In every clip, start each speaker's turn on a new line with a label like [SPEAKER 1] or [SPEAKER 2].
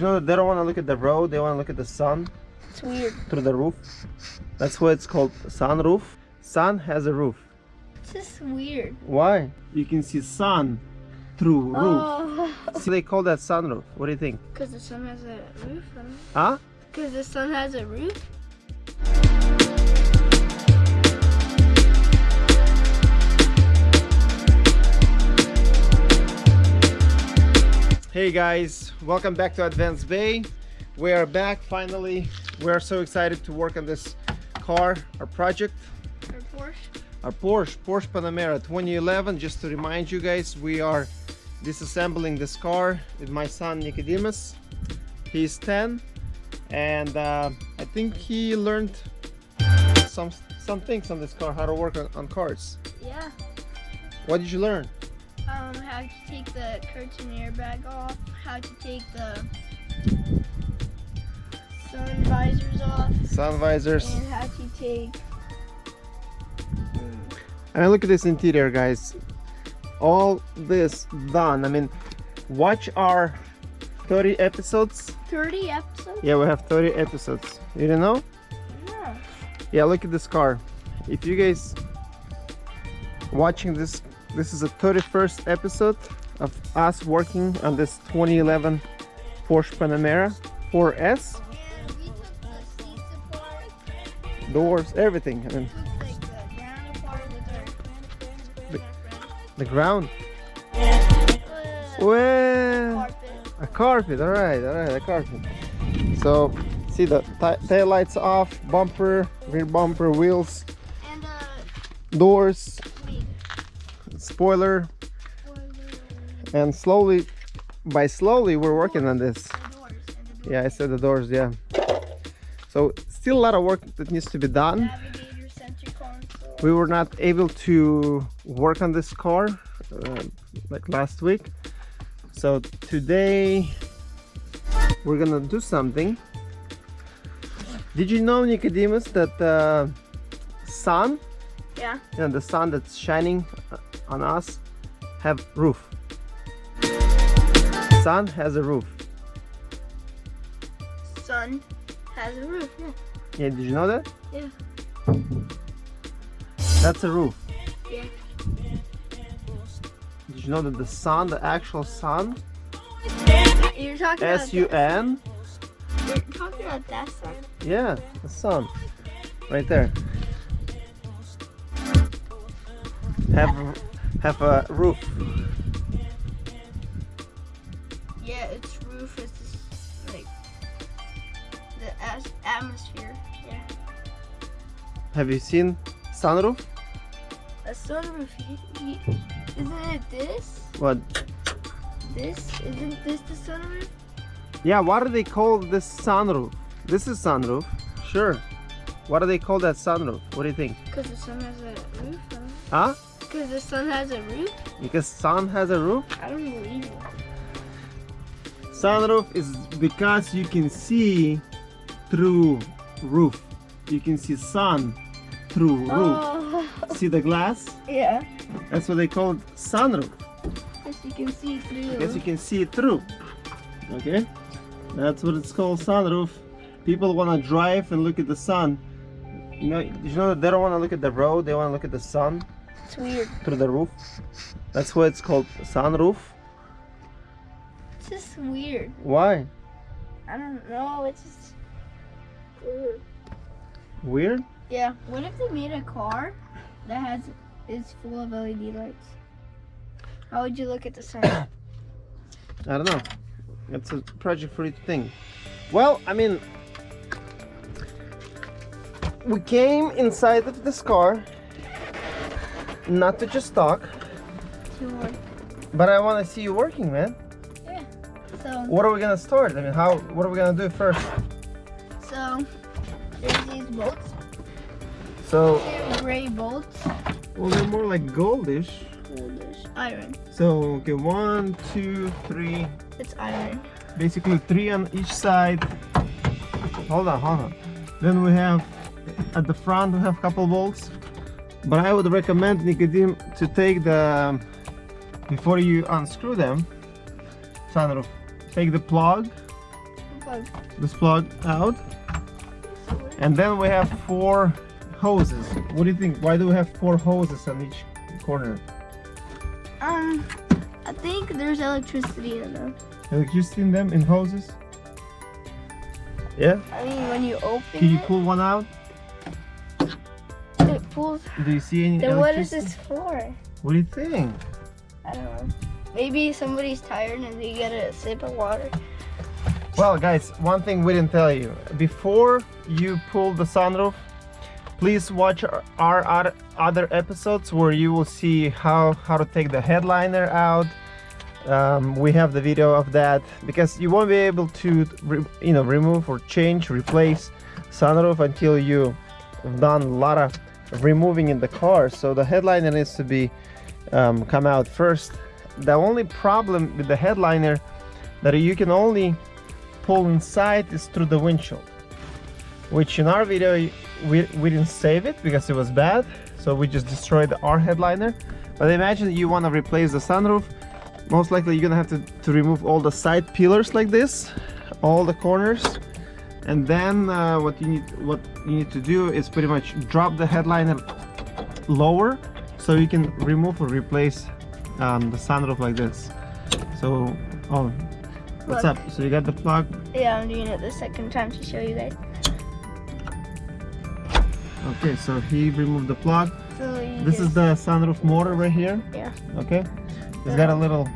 [SPEAKER 1] you know they don't want to look at the road, they want to look at the sun
[SPEAKER 2] It's weird.
[SPEAKER 1] through the roof? That's why it's called sunroof. Sun has a roof.
[SPEAKER 2] It's just weird.
[SPEAKER 1] Why? You can see sun through roof.
[SPEAKER 2] Oh.
[SPEAKER 1] So they call that sunroof. What do you think?
[SPEAKER 2] Because the sun has a roof.
[SPEAKER 1] Huh?
[SPEAKER 2] Because the sun has a roof.
[SPEAKER 1] Hey guys, welcome back to Advanced Bay. We are back finally. We are so excited to work on this car, our project,
[SPEAKER 2] Or Porsche.
[SPEAKER 1] our Porsche, Porsche Panamera 2011. Just to remind you guys, we are disassembling this car with my son Nicodemus. He's 10 and uh, I think he learned some some things on this car, how to work on, on cars.
[SPEAKER 2] Yeah.
[SPEAKER 1] What did you learn?
[SPEAKER 2] Um, how to take the curtain airbag off. How to take the sun visors off.
[SPEAKER 1] Sun visors.
[SPEAKER 2] And how to take.
[SPEAKER 1] And look at this interior, guys. All this done. I mean, watch our 30 episodes.
[SPEAKER 2] 30 episodes?
[SPEAKER 1] Yeah, we have 30 episodes. You didn't know?
[SPEAKER 2] Yeah.
[SPEAKER 1] Yeah, look at this car. If you guys watching this, this is the 31st episode of us working on this 2011 Porsche Panamera 4S.
[SPEAKER 2] And we took the seats apart.
[SPEAKER 1] Doors, everything. I mean,
[SPEAKER 2] the ground apart with our, with our friend.
[SPEAKER 1] the ground. Well, a carpet. All right, all right, a carpet. So, see the tail lights off, bumper, rear bumper, wheels,
[SPEAKER 2] And uh,
[SPEAKER 1] doors. Spoiler, and slowly, by slowly, we're working on this.
[SPEAKER 2] the doors? And the
[SPEAKER 1] Yeah, I said the doors. Yeah. So, still a lot of work that needs to be done.
[SPEAKER 2] Navigator center console.
[SPEAKER 1] We were not able to work on this car uh, like last week. So today we're gonna do something. Did you know, Nicodemus, that the sun,
[SPEAKER 2] Yeah.
[SPEAKER 1] know, the sun that's shining uh, on us, have roof. Sun has a roof.
[SPEAKER 2] Sun has a roof. Yeah.
[SPEAKER 1] Yeah, did you know that?
[SPEAKER 2] Yeah.
[SPEAKER 1] That's a roof.
[SPEAKER 2] Yeah.
[SPEAKER 1] Did you know that the sun, the actual sun,
[SPEAKER 2] You're talking about
[SPEAKER 1] S-U-N,
[SPEAKER 2] You're talking about that sun.
[SPEAKER 1] Yeah, the sun. Right there. Have have a roof.
[SPEAKER 2] Yeah, its roof is like the atmosphere. Yeah.
[SPEAKER 1] Have you seen sunroof?
[SPEAKER 2] A sunroof. y- y- Isn't it this?
[SPEAKER 1] What?
[SPEAKER 2] This isn't this the sunroof?
[SPEAKER 1] Yeah, what do they call this sunroof? This is sunroof. Sure. What do they call that sunroof? What do you think?
[SPEAKER 2] Because the sun has a roof.
[SPEAKER 1] Huh?
[SPEAKER 2] Because the sun has a roof.
[SPEAKER 1] Because sun has a roof?
[SPEAKER 2] I don't believe it.
[SPEAKER 1] Sunroof is because you can see through roof. You can see sun through roof.
[SPEAKER 2] Oh,
[SPEAKER 1] See the glass?
[SPEAKER 2] yeah.
[SPEAKER 1] That's what they call it sunroof.
[SPEAKER 2] As you can see through.
[SPEAKER 1] Guess you can see it through. Okay? That's what it's called sunroof. People want to drive and look at the sun. You know, you know that they don't want to look at the road, they want to look at the sun
[SPEAKER 2] It's weird.
[SPEAKER 1] through the roof. That's why it's called sunroof.
[SPEAKER 2] It's just weird.
[SPEAKER 1] Why?
[SPEAKER 2] I don't know. It's just weird.
[SPEAKER 1] Weird?
[SPEAKER 2] Yeah. What if they made a car that has is full of LED lights? How would you look at the sun?
[SPEAKER 1] I don't know. It's a project for you to think. Well, I mean, we came inside of this car not to just talk,
[SPEAKER 2] Sure.
[SPEAKER 1] but I want to see you working, man.
[SPEAKER 2] Yeah. So
[SPEAKER 1] What are we gonna start? I mean, how? What are we gonna do first?
[SPEAKER 2] so there's these bolts.
[SPEAKER 1] So,
[SPEAKER 2] They're gray bolts.
[SPEAKER 1] well, they're more like goldish.
[SPEAKER 2] There's iron.
[SPEAKER 1] So, okay, one, two, three.
[SPEAKER 2] It's iron.
[SPEAKER 1] Basically, three on each side. Hold on, hold on. Then we have at the front we have a couple bolts. But I would recommend Nicodim to take the before you unscrew them. Sunroof. Take the plug
[SPEAKER 2] plug.
[SPEAKER 1] this plug out. And then we have four hoses. What do you think? Why do we have four hoses on each corner?
[SPEAKER 2] Um, I think there's electricity in them.
[SPEAKER 1] Electricity in them, in hoses? Yeah?
[SPEAKER 2] I mean, when you open
[SPEAKER 1] Can you pull one out?
[SPEAKER 2] Pulls.
[SPEAKER 1] Do you see any
[SPEAKER 2] Then what is this for?
[SPEAKER 1] What do you think?
[SPEAKER 2] I don't know. Maybe somebody's tired and they get a sip of water.
[SPEAKER 1] Well, guys, one thing we didn't tell you. Before you pull the sunroof, please watch our, our other- episodes where you will see how, how to take the headliner out. Um, we have the video of that because you won't be able to, re, you know, remove or change, replace sunroof until you have done a lot of removing in the car. So the headliner needs to be um, come out first. The only problem with the headliner that you can only pull inside is through the windshield which in our video we, we didn't save it because it was bad so we just destroyed our headliner but imagine you want to replace the sunroof most likely you're gonna have to, to remove all the side pillars like this all the corners and then uh, what you need what you need to do is pretty much drop the headliner lower so you can remove or replace um, the sunroof like this so oh what's
[SPEAKER 2] Look.
[SPEAKER 1] up so you got the plug
[SPEAKER 2] Yeah, I'm doing it the second time to show you guys.
[SPEAKER 1] Okay, so he removed the plug.
[SPEAKER 2] So
[SPEAKER 1] This is the sunroof motor right here.
[SPEAKER 2] Yeah.
[SPEAKER 1] Okay. It's got a little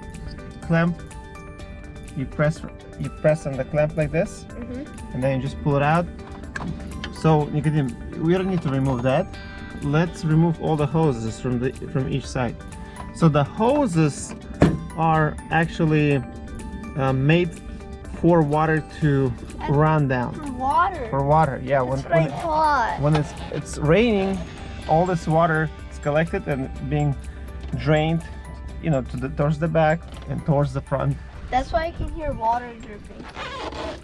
[SPEAKER 1] clamp. You press you press on the clamp like this,
[SPEAKER 2] Mhm.
[SPEAKER 1] and then you just pull it out. So Nicodim, we don't need to remove that. Let's remove all the hoses from the from each side. So the hoses are actually uh, made for water to run down.
[SPEAKER 2] For water.
[SPEAKER 1] For water, yeah.
[SPEAKER 2] That's
[SPEAKER 1] when, when, when it's it's raining all this water is collected and being drained you know to the towards the back and towards the front
[SPEAKER 2] That's why I can hear water dripping.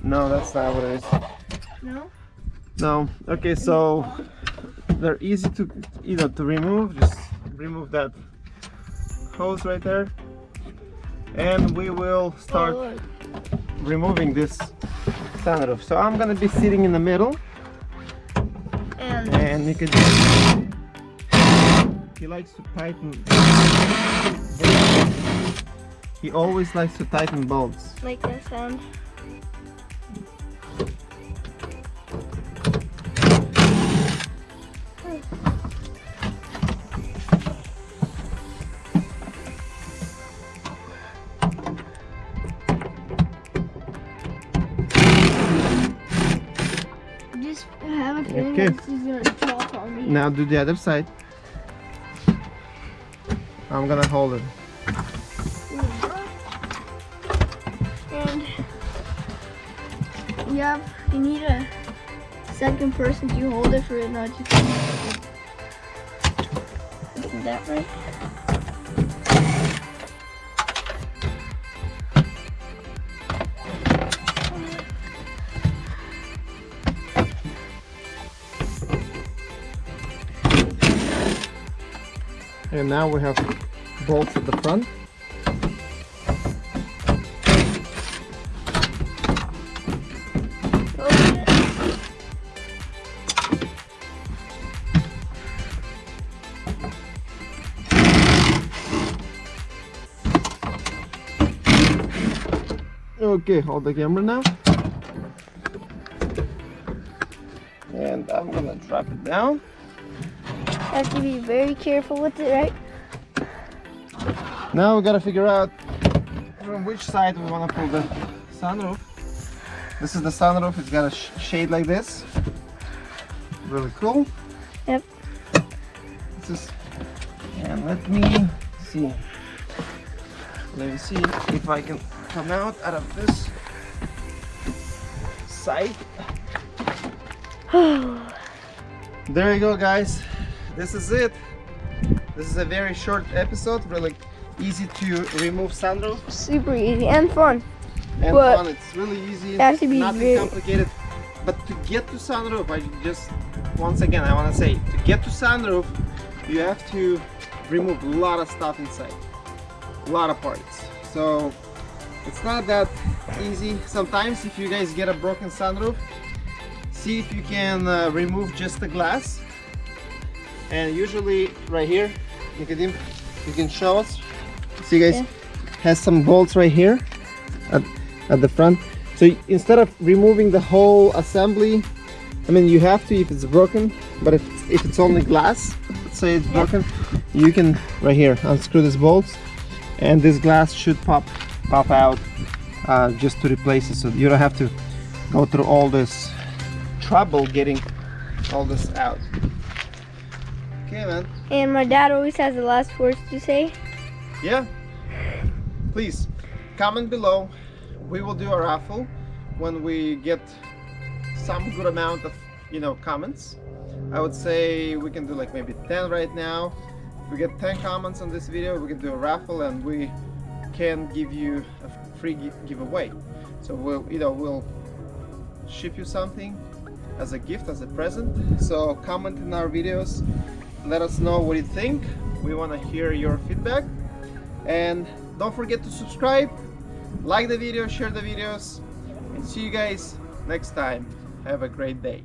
[SPEAKER 1] no that's not what it is.
[SPEAKER 2] No?
[SPEAKER 1] no. Okay so they're easy to you know to remove. Just remove that hose right there. And we will start
[SPEAKER 2] Oh,
[SPEAKER 1] removing this sunroof so i'm gonna be sitting in the middle.
[SPEAKER 2] And
[SPEAKER 1] and you can he likes to tighten he always likes to tighten bolts
[SPEAKER 2] make that sound. I just have a feeling
[SPEAKER 1] Okay.
[SPEAKER 2] that this is gonna drop on me.
[SPEAKER 1] now do the other side i'm gonna hold it
[SPEAKER 2] you have you need a second person. To hold it for it not to Isn't that right?
[SPEAKER 1] and now we have bolts at the front okay hold the camera now and i'm gonna drop it down
[SPEAKER 2] Have to be very careful with it, right?
[SPEAKER 1] Now we gotta figure out from which side we wanna pull the sunroof. This is the sunroof, it's got a sh shade like this. Really cool.
[SPEAKER 2] Yep.
[SPEAKER 1] This is, and let me see. Let me see if I can come out out of this side. There you go guys. This is it. This is a very short episode, really easy to remove sunroof
[SPEAKER 2] Super easy and fun.
[SPEAKER 1] and
[SPEAKER 2] But
[SPEAKER 1] fun. It's really easy.
[SPEAKER 2] it has to be
[SPEAKER 1] nothing
[SPEAKER 2] very-
[SPEAKER 1] complicated. But to get to sunroof, I just once again I want to say to get to sunroof, you have to remove a lot of stuff inside, a lot of parts. So it's not that easy. Sometimes if you guys get a broken sunroof see if you can uh, remove just the glass. And usually right here Nicodim, you can show us. See guys
[SPEAKER 2] Yeah.
[SPEAKER 1] has some bolts right here at, at the front. So instead of removing the whole assembly I mean you have to if it's broken but if, if it's only glass say it's broken you can right here unscrew these bolts and this glass should pop pop out uh, just to replace it. So you don't have to go through all this trouble getting all this out. Okay man.
[SPEAKER 2] And my dad always has the last words to say.
[SPEAKER 1] yeah. Please comment below. We will do a raffle when we get some good amount of you know comments. I would say we can do like maybe 10 right now. If we get 10 comments on this video we can do a raffle and we can give you a free giveaway. So we'll know we'll ship you something as a gift as a present. So comment in our videos. Let us know what you think. We want to hear your feedback. And don't forget to subscribe like the video share the videos and see you guys next time. Have a great day